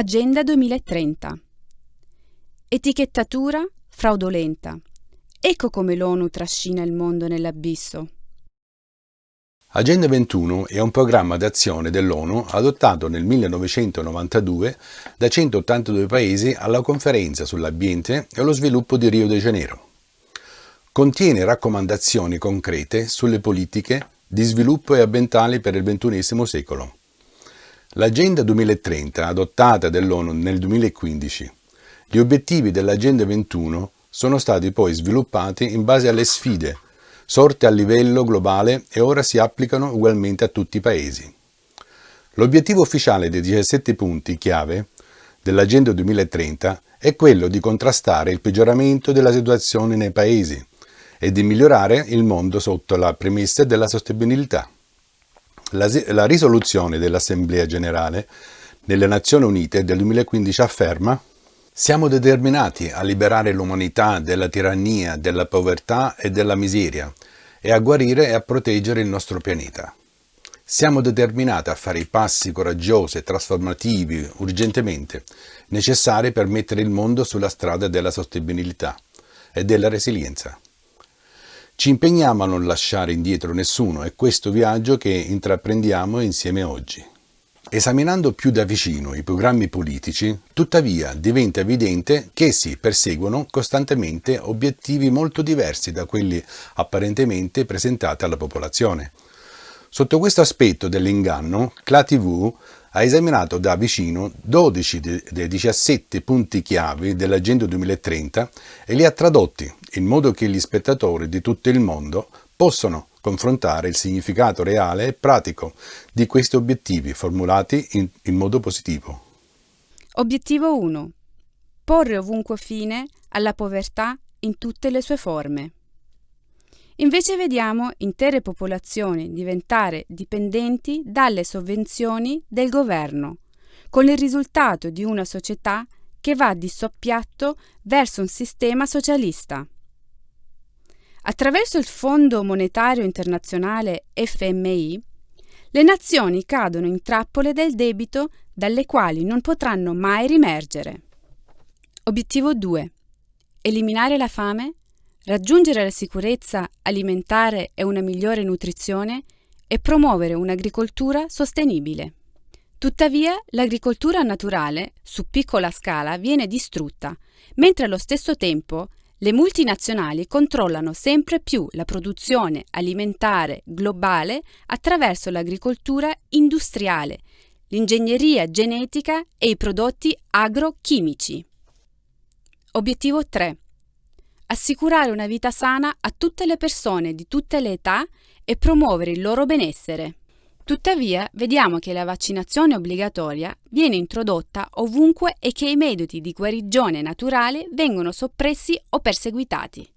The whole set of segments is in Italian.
Agenda 2030 Etichettatura fraudolenta. Ecco come l'ONU trascina il mondo nell'abisso. Agenda 21 è un programma d'azione dell'ONU adottato nel 1992 da 182 paesi alla conferenza sull'ambiente e lo sviluppo di Rio de Janeiro. Contiene raccomandazioni concrete sulle politiche di sviluppo e ambientali per il XXI secolo. L'Agenda 2030, adottata dall'ONU nel 2015, gli obiettivi dell'Agenda 21 sono stati poi sviluppati in base alle sfide sorte a livello globale e ora si applicano ugualmente a tutti i paesi. L'obiettivo ufficiale dei 17 punti chiave dell'Agenda 2030 è quello di contrastare il peggioramento della situazione nei paesi e di migliorare il mondo sotto la premessa della sostenibilità. La, la risoluzione dell'Assemblea Generale delle Nazioni Unite del 2015 afferma siamo determinati a liberare l'umanità dalla tirannia, della povertà e della miseria e a guarire e a proteggere il nostro pianeta. Siamo determinati a fare i passi coraggiosi e trasformativi urgentemente necessari per mettere il mondo sulla strada della sostenibilità e della resilienza. Ci impegniamo a non lasciare indietro nessuno è questo viaggio che intraprendiamo insieme oggi. Esaminando più da vicino i programmi politici, tuttavia diventa evidente che essi perseguono costantemente obiettivi molto diversi da quelli apparentemente presentati alla popolazione. Sotto questo aspetto dell'inganno, CLA-TV ha esaminato da vicino 12 dei 17 punti chiave dell'Agenda 2030 e li ha tradotti in modo che gli spettatori di tutto il mondo possano confrontare il significato reale e pratico di questi obiettivi formulati in, in modo positivo. Obiettivo 1. Porre ovunque fine alla povertà in tutte le sue forme. Invece vediamo intere popolazioni diventare dipendenti dalle sovvenzioni del governo, con il risultato di una società che va di soppiatto verso un sistema socialista. Attraverso il Fondo Monetario Internazionale FMI, le nazioni cadono in trappole del debito dalle quali non potranno mai rimergere. Obiettivo 2. Eliminare la fame raggiungere la sicurezza alimentare e una migliore nutrizione e promuovere un'agricoltura sostenibile. Tuttavia, l'agricoltura naturale, su piccola scala, viene distrutta, mentre allo stesso tempo le multinazionali controllano sempre più la produzione alimentare globale attraverso l'agricoltura industriale, l'ingegneria genetica e i prodotti agrochimici. Obiettivo 3 assicurare una vita sana a tutte le persone di tutte le età e promuovere il loro benessere. Tuttavia, vediamo che la vaccinazione obbligatoria viene introdotta ovunque e che i metodi di guarigione naturale vengono soppressi o perseguitati.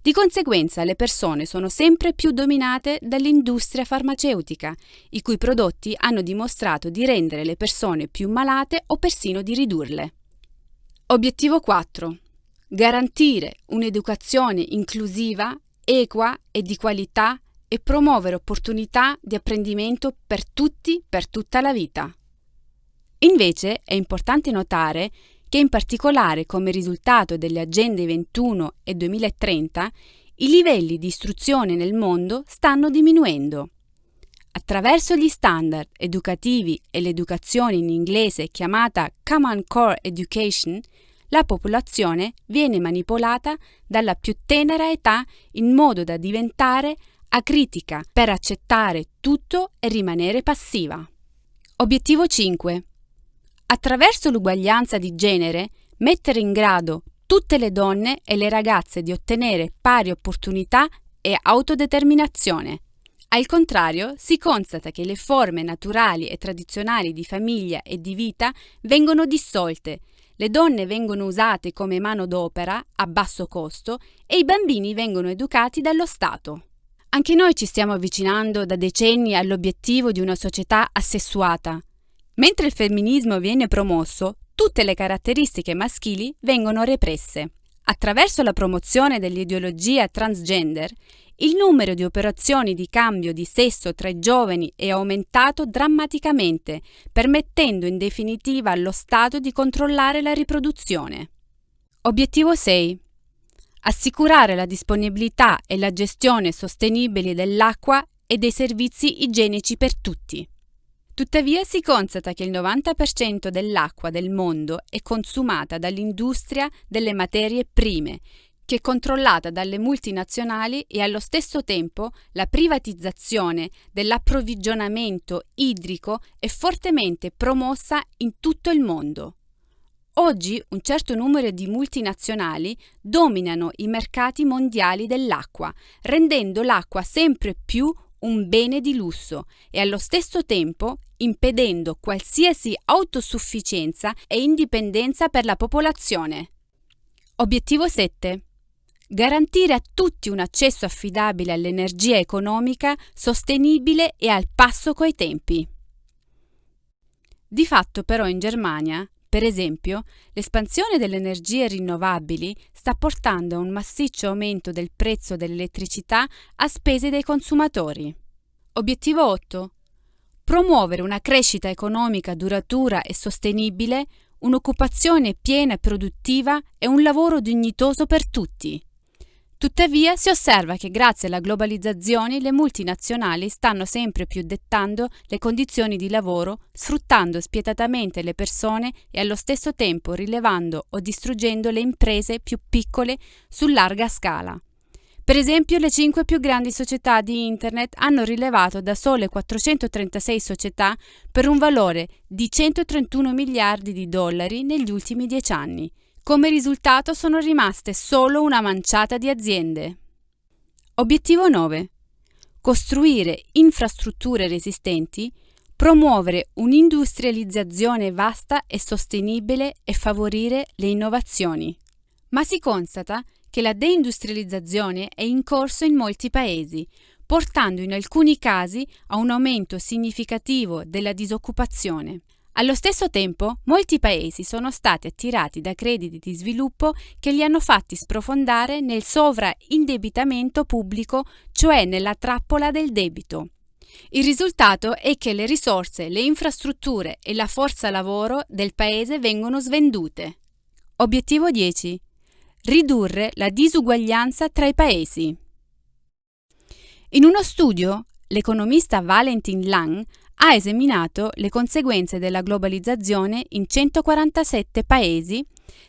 Di conseguenza le persone sono sempre più dominate dall'industria farmaceutica, i cui prodotti hanno dimostrato di rendere le persone più malate o persino di ridurle. Obiettivo 4 garantire un'educazione inclusiva, equa e di qualità e promuovere opportunità di apprendimento per tutti per tutta la vita. Invece è importante notare che in particolare come risultato delle agende 21 e 2030 i livelli di istruzione nel mondo stanno diminuendo. Attraverso gli standard educativi e l'educazione in inglese chiamata Common Core Education, la popolazione viene manipolata dalla più tenera età in modo da diventare acritica per accettare tutto e rimanere passiva. Obiettivo 5. Attraverso l'uguaglianza di genere, mettere in grado tutte le donne e le ragazze di ottenere pari opportunità e autodeterminazione. Al contrario, si constata che le forme naturali e tradizionali di famiglia e di vita vengono dissolte le donne vengono usate come manodopera a basso costo e i bambini vengono educati dallo Stato. Anche noi ci stiamo avvicinando da decenni all'obiettivo di una società assessuata. Mentre il femminismo viene promosso, tutte le caratteristiche maschili vengono represse. Attraverso la promozione dell'ideologia transgender, il numero di operazioni di cambio di sesso tra i giovani è aumentato drammaticamente, permettendo in definitiva allo Stato di controllare la riproduzione. Obiettivo 6. Assicurare la disponibilità e la gestione sostenibili dell'acqua e dei servizi igienici per tutti. Tuttavia si constata che il 90% dell'acqua del mondo è consumata dall'industria delle materie prime che è controllata dalle multinazionali e allo stesso tempo la privatizzazione dell'approvvigionamento idrico è fortemente promossa in tutto il mondo. Oggi un certo numero di multinazionali dominano i mercati mondiali dell'acqua, rendendo l'acqua sempre più un bene di lusso e allo stesso tempo impedendo qualsiasi autosufficienza e indipendenza per la popolazione. Obiettivo 7 garantire a tutti un accesso affidabile all'energia economica, sostenibile e al passo coi tempi. Di fatto però in Germania, per esempio, l'espansione delle energie rinnovabili sta portando a un massiccio aumento del prezzo dell'elettricità a spese dei consumatori. Obiettivo 8. Promuovere una crescita economica duratura e sostenibile, un'occupazione piena e produttiva e un lavoro dignitoso per tutti. Tuttavia si osserva che grazie alla globalizzazione le multinazionali stanno sempre più dettando le condizioni di lavoro, sfruttando spietatamente le persone e allo stesso tempo rilevando o distruggendo le imprese più piccole su larga scala. Per esempio, le cinque più grandi società di Internet hanno rilevato da sole 436 società per un valore di 131 miliardi di dollari negli ultimi dieci anni. Come risultato sono rimaste solo una manciata di aziende. Obiettivo 9. Costruire infrastrutture resistenti, promuovere un'industrializzazione vasta e sostenibile e favorire le innovazioni. Ma si constata che la deindustrializzazione è in corso in molti paesi, portando in alcuni casi a un aumento significativo della disoccupazione. Allo stesso tempo, molti paesi sono stati attirati da crediti di sviluppo che li hanno fatti sprofondare nel sovraindebitamento pubblico, cioè nella trappola del debito. Il risultato è che le risorse, le infrastrutture e la forza lavoro del paese vengono svendute. Obiettivo 10. Ridurre la disuguaglianza tra i paesi. In uno studio, l'economista Valentin Lang ha esaminato le conseguenze della globalizzazione in 147 paesi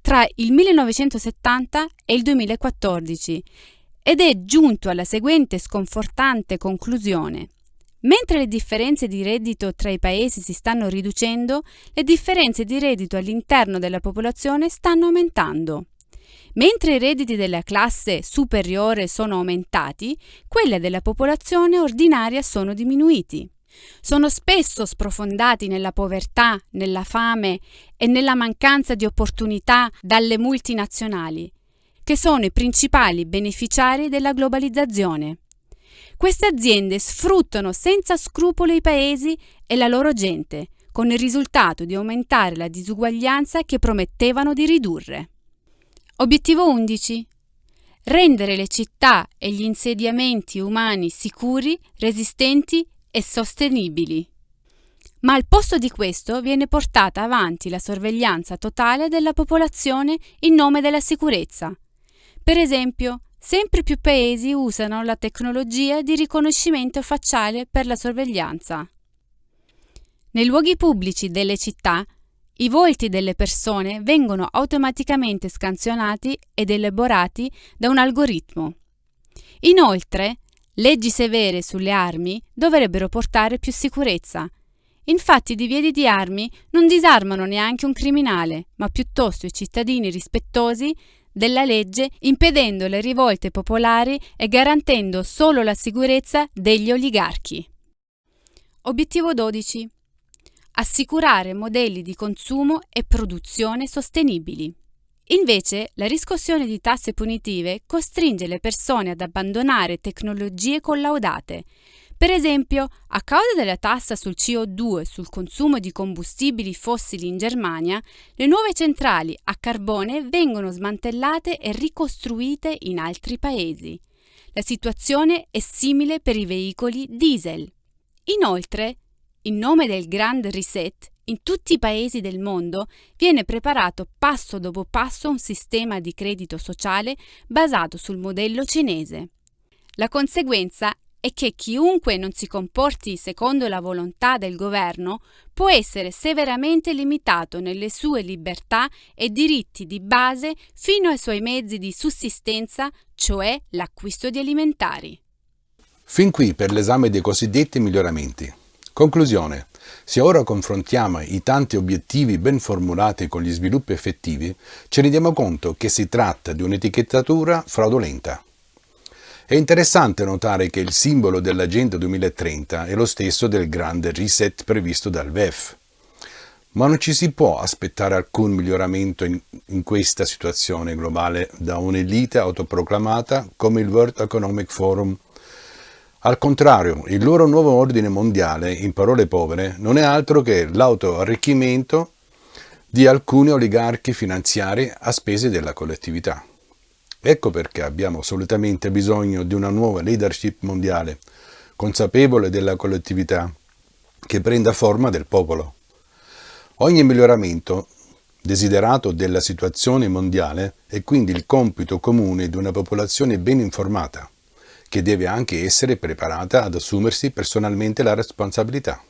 tra il 1970 e il 2014 ed è giunto alla seguente sconfortante conclusione. Mentre le differenze di reddito tra i paesi si stanno riducendo, le differenze di reddito all'interno della popolazione stanno aumentando. Mentre i redditi della classe superiore sono aumentati, quelli della popolazione ordinaria sono diminuiti. Sono spesso sprofondati nella povertà, nella fame e nella mancanza di opportunità dalle multinazionali, che sono i principali beneficiari della globalizzazione. Queste aziende sfruttano senza scrupolo i paesi e la loro gente, con il risultato di aumentare la disuguaglianza che promettevano di ridurre. Obiettivo 11. Rendere le città e gli insediamenti umani sicuri, resistenti e sostenibili. Ma al posto di questo viene portata avanti la sorveglianza totale della popolazione in nome della sicurezza. Per esempio, sempre più paesi usano la tecnologia di riconoscimento facciale per la sorveglianza. Nei luoghi pubblici delle città, i volti delle persone vengono automaticamente scansionati ed elaborati da un algoritmo. Inoltre, Leggi severe sulle armi dovrebbero portare più sicurezza. Infatti i divieti di armi non disarmano neanche un criminale, ma piuttosto i cittadini rispettosi della legge, impedendo le rivolte popolari e garantendo solo la sicurezza degli oligarchi. Obiettivo 12. Assicurare modelli di consumo e produzione sostenibili. Invece, la riscossione di tasse punitive costringe le persone ad abbandonare tecnologie collaudate. Per esempio, a causa della tassa sul CO2 sul consumo di combustibili fossili in Germania, le nuove centrali a carbone vengono smantellate e ricostruite in altri paesi. La situazione è simile per i veicoli diesel. Inoltre, in nome del Grand Reset, in tutti i paesi del mondo viene preparato passo dopo passo un sistema di credito sociale basato sul modello cinese. La conseguenza è che chiunque non si comporti secondo la volontà del governo può essere severamente limitato nelle sue libertà e diritti di base fino ai suoi mezzi di sussistenza, cioè l'acquisto di alimentari. Fin qui per l'esame dei cosiddetti miglioramenti. Conclusione. Se ora confrontiamo i tanti obiettivi ben formulati con gli sviluppi effettivi, ci rendiamo conto che si tratta di un'etichettatura fraudolenta. È interessante notare che il simbolo dell'Agenda 2030 è lo stesso del grande reset previsto dal VEF. Ma non ci si può aspettare alcun miglioramento in, in questa situazione globale da un'elite autoproclamata come il World Economic Forum. Al contrario, il loro nuovo ordine mondiale, in parole povere, non è altro che l'autoarricchimento di alcuni oligarchi finanziari a spese della collettività. Ecco perché abbiamo assolutamente bisogno di una nuova leadership mondiale, consapevole della collettività, che prenda forma del popolo. Ogni miglioramento desiderato della situazione mondiale è quindi il compito comune di una popolazione ben informata, che deve anche essere preparata ad assumersi personalmente la responsabilità.